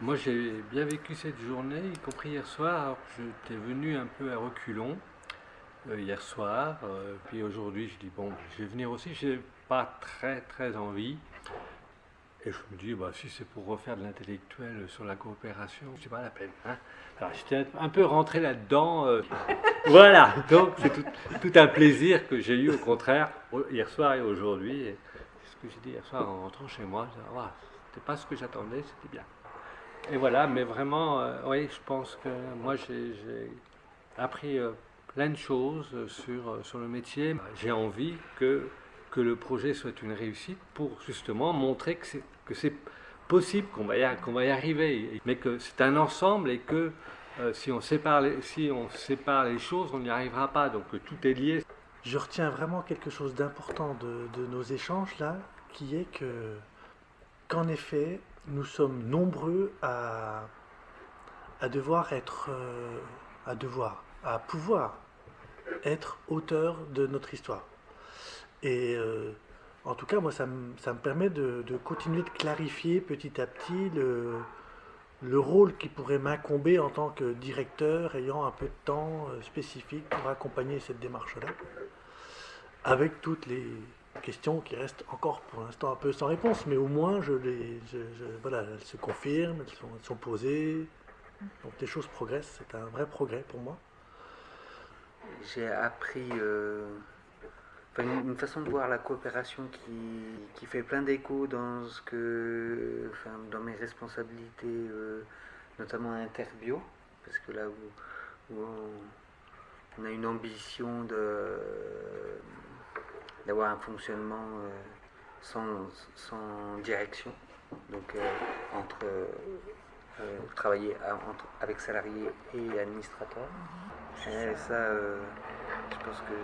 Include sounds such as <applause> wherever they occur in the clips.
Moi j'ai bien vécu cette journée, y compris hier soir. Alors, j'étais venu un peu à reculons euh, hier soir, euh, puis aujourd'hui je dis bon, je vais venir aussi. J'ai pas très très envie. Et je me dis, bah, si c'est pour refaire de l'intellectuel sur la coopération, c'est pas la peine. Hein. Alors j'étais un peu rentré là-dedans. euh, <laughs> voilà, donc c'est tout, tout un plaisir que j'ai eu au contraire hier soir et aujourd'hui. C'est ce que j'ai dit hier soir en rentrant chez moi. Ah, c'était pas ce que j'attendais, c'était bien. Et voilà, mais vraiment, euh, oui, je pense que moi j'ai appris euh, plein de choses euh, sur, sur le métier. J'ai envie que, que le projet soit une réussite pour justement montrer que c'est possible, qu'on va, qu'on va y arriver, mais que c'est un ensemble et que si, on sépare les, si on sépare les choses, on n'y arrivera pas. Donc tout est lié. Je retiens vraiment quelque chose d'important de, de nos échanges là, qui est que qu'en effet, nous sommes nombreux à, à devoir être, euh, à devoir, à pouvoir être auteur de notre histoire. Et euh, en tout cas, moi, ça me, ça me permet de, de continuer de clarifier petit à petit le, le rôle qui pourrait m'incomber en tant que directeur ayant un peu de temps euh, spécifique pour accompagner cette démarche-là, avec toutes les questions qui restent encore pour l'instant un peu sans réponse, mais au moins je les, voilà, elles se confirment, elles sont, elles sont posées, donc les choses progressent, c'est un vrai progrès pour moi. J'ai appris euh, une, façon de voir la coopération qui, qui fait plein d'écho dans ce que, dans mes responsabilités, euh, notamment à Interbio, parce que là où, on a une ambition de d'avoir un fonctionnement euh, sans, sans direction, donc euh, entre euh, travailler à- entre- avec salariés et administrateurs. Et ça, je pense qu'il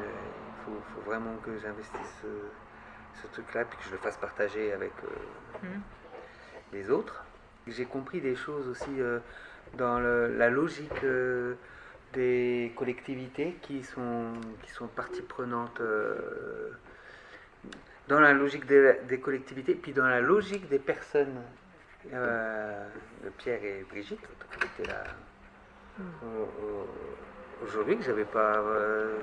faut, faut vraiment que j'investisse ce, truc-là, puis que je le fasse partager avec euh, les autres. J'ai compris des choses aussi euh, dans le- la logique euh, des collectivités qui sont, qui sont partie prenante dans la logique des, des collectivités, puis dans la logique des personnes. Euh, Pierre et Brigitte, qui étaient là au- aujourd'hui, que j'avais pas. euh,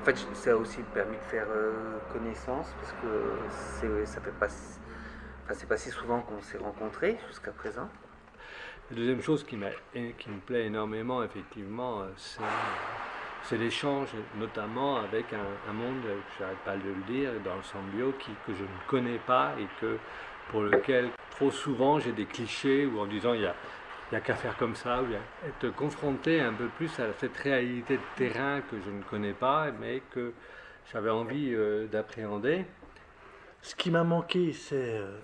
en fait, ça a aussi permis de faire euh, connaissance, parce que c'est, ça fait pas. Enfin, c'est pas si souvent qu'on s'est rencontrés jusqu'à présent. La deuxième chose qui, qui me plaît énormément, effectivement, euh, c'est, c'est l'échange, notamment avec un, monde, je n'arrête pas de le dire, dans le Sambio, qui, que je ne connais pas et que, pour lequel trop souvent j'ai des clichés ou en disant il y a, il y a qu'à faire comme ça, ou être confronté un peu plus à cette réalité de terrain que je ne connais pas, mais que j'avais envie euh, d'appréhender. Ce qui m'a manqué, euh,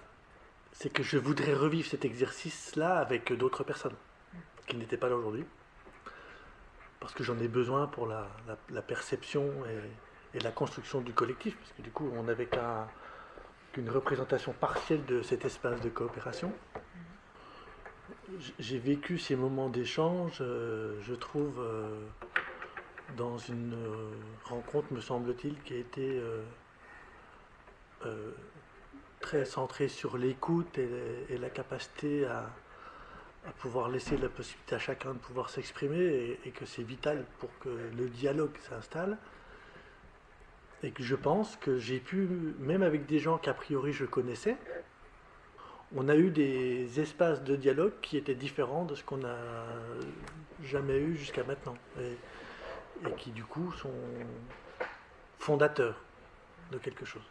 c'est que je voudrais revivre cet exercice-là avec d'autres personnes qui n'étaient pas là aujourd'hui. Parce que j'en ai besoin pour la, perception et, la construction du collectif. Parce que du coup, on n'avait qu'un- qu'une représentation partielle de cet espace de coopération. J'ai vécu ces moments d'échange, euh, je trouve, euh, dans une euh, rencontre, me semble-t-il, qui a été très centrée sur l'écoute et la capacité à, à pouvoir laisser la possibilité à chacun de pouvoir s'exprimer et, que c'est vital pour que le dialogue s'installe. Et que je pense que j'ai pu, même avec des gens qu'a priori je connaissais, on a eu des espaces de dialogue qui étaient différents de ce qu'on n'a jamais eu jusqu'à maintenant. Et qui du coup sont fondateurs de quelque chose.